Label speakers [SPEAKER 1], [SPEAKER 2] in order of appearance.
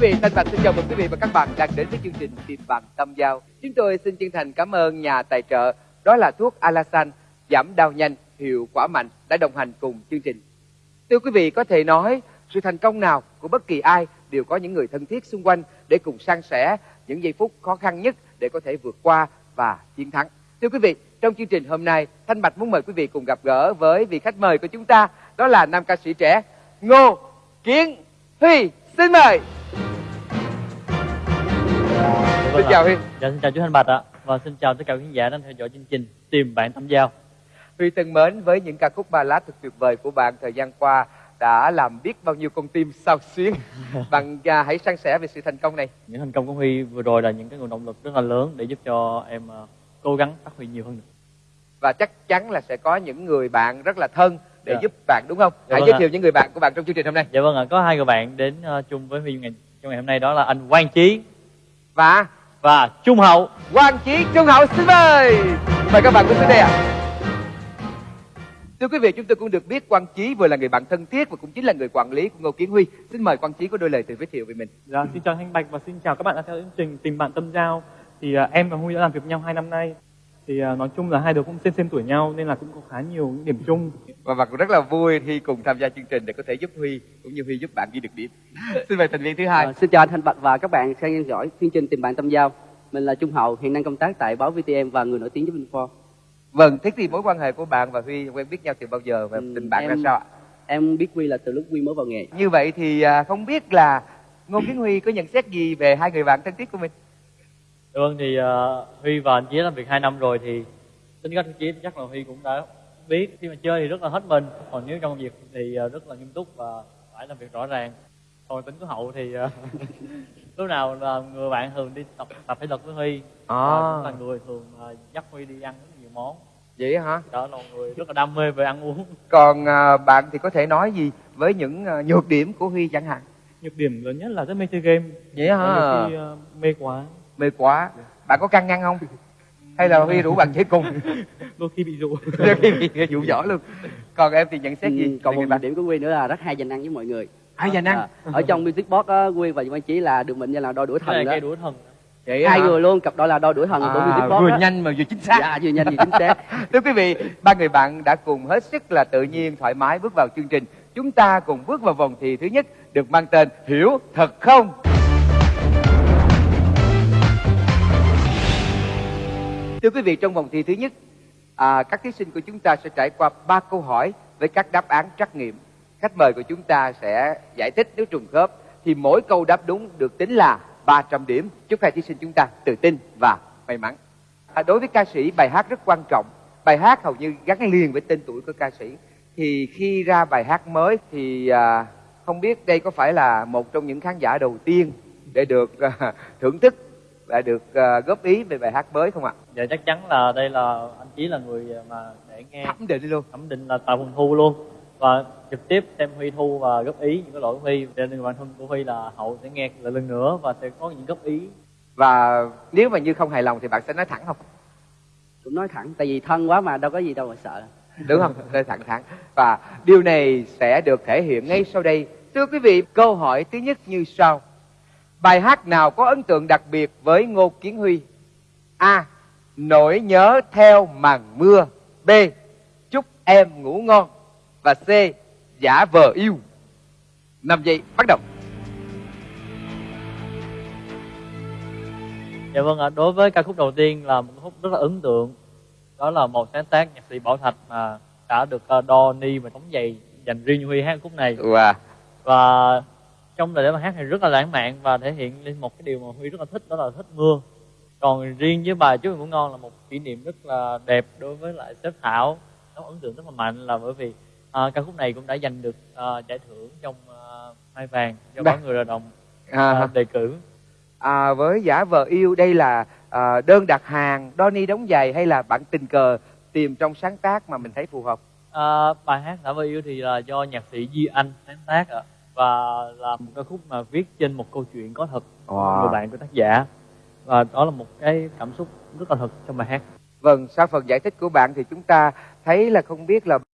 [SPEAKER 1] quý vị thân Bạch xin chào mừng quý vị và các bạn đang đến với chương trình Tìm bằng tâm giao. Chúng tôi xin chân thành cảm ơn nhà tài trợ, đó là thuốc Alasan giảm đau nhanh, hiệu quả mạnh đã đồng hành cùng chương trình. Thưa quý vị, có thể nói sự thành công nào của bất kỳ ai đều có những người thân thiết xung quanh để cùng san sẻ những giây phút khó khăn nhất để có thể vượt qua và chiến thắng. Thưa quý vị, trong chương trình hôm nay, Thanh Bạch muốn mời quý vị cùng gặp gỡ với vị khách mời của chúng ta, đó là nam ca sĩ trẻ Ngô Kiến Huy. Xin mời. Xin chào Huy.
[SPEAKER 2] Dạ, xin chào chú Thanh Bạch ạ. Và xin chào tất cả quý khán giả đang theo dõi chương trình Tìm bạn tâm giao.
[SPEAKER 1] Huy thân mến, với những ca khúc ballad thật tuyệt vời của bạn thời gian qua đã làm biết bao nhiêu con tim sao xuyến. bạn à, hãy san sẻ về sự thành công này.
[SPEAKER 2] Những thành công của Huy vừa rồi là những cái nguồn động lực rất là lớn để giúp cho em ờ, cố gắng phát huy nhiều hơn nữa.
[SPEAKER 1] Và chắc chắn là sẽ có những người bạn rất là thân để
[SPEAKER 2] Dạ.
[SPEAKER 1] giúp bạn đúng không?
[SPEAKER 2] Dạ
[SPEAKER 1] hãy
[SPEAKER 2] vâng
[SPEAKER 1] giới
[SPEAKER 2] ạ.
[SPEAKER 1] thiệu những người bạn của bạn trong chương trình hôm nay.
[SPEAKER 2] Dạ vâng ạ, có hai người bạn đến ờ, chung với Huy ngày trong ngày hôm nay đó là anh Quang Chí
[SPEAKER 1] Và
[SPEAKER 2] và Trung Hậu.
[SPEAKER 1] Quang Chí Trung Hậu xin mời. Mời các bạn cùng xuống đây ạ. Thưa quý vị, chúng tôi cũng được biết Quang Chí vừa là người bạn thân thiết và cũng chính là người quản lý của Ngô Kiến Huy. Xin mời Quang Chí có đôi lời tự giới thiệu về mình.
[SPEAKER 3] Dạ, xin chào Thanh Bạch và xin chào các bạn đã theo chương trình Tìm bạn tâm giao. Thì à, em và Huy đã làm việc với nhau 2 năm nay. Thì à, nói chung là hai đứa cũng xem xem tuổi nhau nên là cũng có khá nhiều những điểm chung.
[SPEAKER 1] và bạn cũng rất là vui khi cùng tham gia chương trình để có thể giúp Huy cũng như Huy giúp bạn ghi được điểm. Xin mời thành viên thứ hai.
[SPEAKER 4] Ờ, xin chào anh Thanh Bạch và các bạn đang theo dõi chương trình Tìm bạn tâm giao. Mình là Trung Hậu, hiện đang công tác tại báo VTM và người nổi tiếng với Info.
[SPEAKER 1] Vâng, thế thì mối quan hệ của bạn và Huy quen biết nhau từ bao giờ và
[SPEAKER 4] Ừ,
[SPEAKER 1] tình bạn ra
[SPEAKER 4] em-
[SPEAKER 1] sao ạ?
[SPEAKER 4] Em biết Huy là từ lúc Huy mới vào nghề.
[SPEAKER 1] Như vậy thì à, không biết là Ngô Kiến Huy có nhận xét gì về hai người bạn thân thiết của mình?
[SPEAKER 2] Vâng thì ờ, Huy và anh Chí làm việc 2 năm rồi thì tính cách của Chí chắc là Huy cũng đã biết khi mà chơi thì rất là hết mình còn nếu trong công việc thì ờ, rất là nghiêm túc và phải làm việc rõ ràng còn tính của Hậu thì ờ, lúc nào là người bạn thường đi tập tập thể lực với Huy và cũng là người thường ờ, dắt Huy đi ăn rất nhiều món
[SPEAKER 1] Vậy hả?
[SPEAKER 2] đó là người rất là đam mê về ăn uống
[SPEAKER 1] Còn à, bạn thì có thể nói gì với những à, nhược điểm của Huy chẳng hạn?
[SPEAKER 3] Nhược điểm lớn nhất là rất mê chơi game.
[SPEAKER 1] Vậy hả?
[SPEAKER 3] Khi, à, mê quá,
[SPEAKER 1] Mê quá. Bạn có căng ngăn không? Hay là Huy rủ bạn chơi cùng?
[SPEAKER 3] đôi khi bị dụ.
[SPEAKER 1] Đôi khi bị dụ dỗ luôn. Còn em thì nhận xét gì?
[SPEAKER 4] Ừ, còn một
[SPEAKER 1] bạn?
[SPEAKER 4] điểm của Huy nữa là rất hay dành ăn với mọi người.
[SPEAKER 1] Hay dành ăn.
[SPEAKER 4] À, ở trong music box á, Huy và Quang Chí là được mệnh danh là đôi đuổi thần đó.
[SPEAKER 2] đũa thần
[SPEAKER 1] Vậy
[SPEAKER 4] Hai
[SPEAKER 1] hả?
[SPEAKER 4] người luôn, cặp đôi là đôi đuổi thần của music
[SPEAKER 1] À,
[SPEAKER 4] box
[SPEAKER 1] vừa
[SPEAKER 4] á.
[SPEAKER 1] nhanh mà vừa chính xác.
[SPEAKER 4] Dạ, vừa nhanh vừa chính xác.
[SPEAKER 1] Thưa quý vị, ba người bạn đã cùng hết sức là tự nhiên, thoải mái bước vào chương trình. Chúng ta cùng bước vào vòng thi thứ nhất được mang tên Hiểu thật không? Thưa quý vị, trong vòng thi thứ nhất, à, các thí sinh của chúng ta sẽ trải qua ba câu hỏi với các đáp án trắc nghiệm. Khách mời của chúng ta sẽ giải thích nếu trùng khớp thì mỗi câu đáp đúng được tính là 300 điểm. Chúc hai thí sinh chúng ta tự tin và may mắn. À, đối với ca sĩ bài hát rất quan trọng bài hát hầu như gắn liền với tên tuổi của ca sĩ thì khi ra bài hát mới thì à, không biết đây có phải là một trong những khán giả đầu tiên để được à, thưởng thức và được à, góp ý về bài hát mới không ạ?
[SPEAKER 2] Dạ chắc chắn là đây là anh Chí là người mà để nghe.
[SPEAKER 1] Thẩm định luôn.
[SPEAKER 2] Thẩm định là tại phòng thu luôn. Và trực tiếp xem Huy thu và góp ý những cái lỗi của Huy. Cho nên bản thân của Huy là hậu sẽ nghe lại lần nữa và sẽ có những góp ý.
[SPEAKER 1] Và nếu mà như không hài lòng thì bạn sẽ nói thẳng không?
[SPEAKER 4] Cũng nói thẳng, tại vì thân quá mà đâu có gì đâu mà sợ.
[SPEAKER 1] đúng không? Nói thẳng thắn và điều này sẽ được thể hiện ngay sau đây. Thưa quý vị câu hỏi thứ nhất như sau bài hát nào có ấn tượng đặc biệt với ngô kiến huy? A. Nỗi nhớ theo màn mưa. B. Chúc em ngủ ngon. Và c. Giả vờ yêu. Năm giây bắt đầu.
[SPEAKER 2] Dạ vâng ạ đối với ca khúc đầu tiên là một khúc rất là ấn tượng. Đó là một sáng tác nhạc sĩ Bảo Thạch mà đã được uh, đo ni và trống giày dành riêng Huy hát khúc này.
[SPEAKER 1] Wow.
[SPEAKER 2] và trong lời bài hát này rất là lãng mạn và thể hiện lên một cái điều mà Huy rất là thích đó là thích mưa. Còn riêng với bài chúc ngủ ngon là một kỷ niệm rất là đẹp đối với lại sếp Thảo. Nó ấn tượng rất là mạnh là bởi vì à, ca khúc này cũng đã giành được à, giải thưởng trong à, hai vàng do
[SPEAKER 1] Ba-
[SPEAKER 2] báo người lao động
[SPEAKER 1] à,
[SPEAKER 2] à, đề cử.
[SPEAKER 1] À, với giả vờ yêu đây là à, đơn đặt hàng Donny đóng giày hay là bạn tình cờ tìm trong sáng tác mà mình thấy phù hợp?
[SPEAKER 2] À, bài hát đã và yêu thì là do nhạc sĩ Duy Anh sáng tác ạ và là một ca khúc mà viết trên một câu chuyện có thật
[SPEAKER 1] Wow.
[SPEAKER 2] người bạn của tác giả và đó là một cái cảm xúc rất là thật trong bài hát
[SPEAKER 1] Vâng, sau phần giải thích của bạn thì chúng ta thấy là không biết là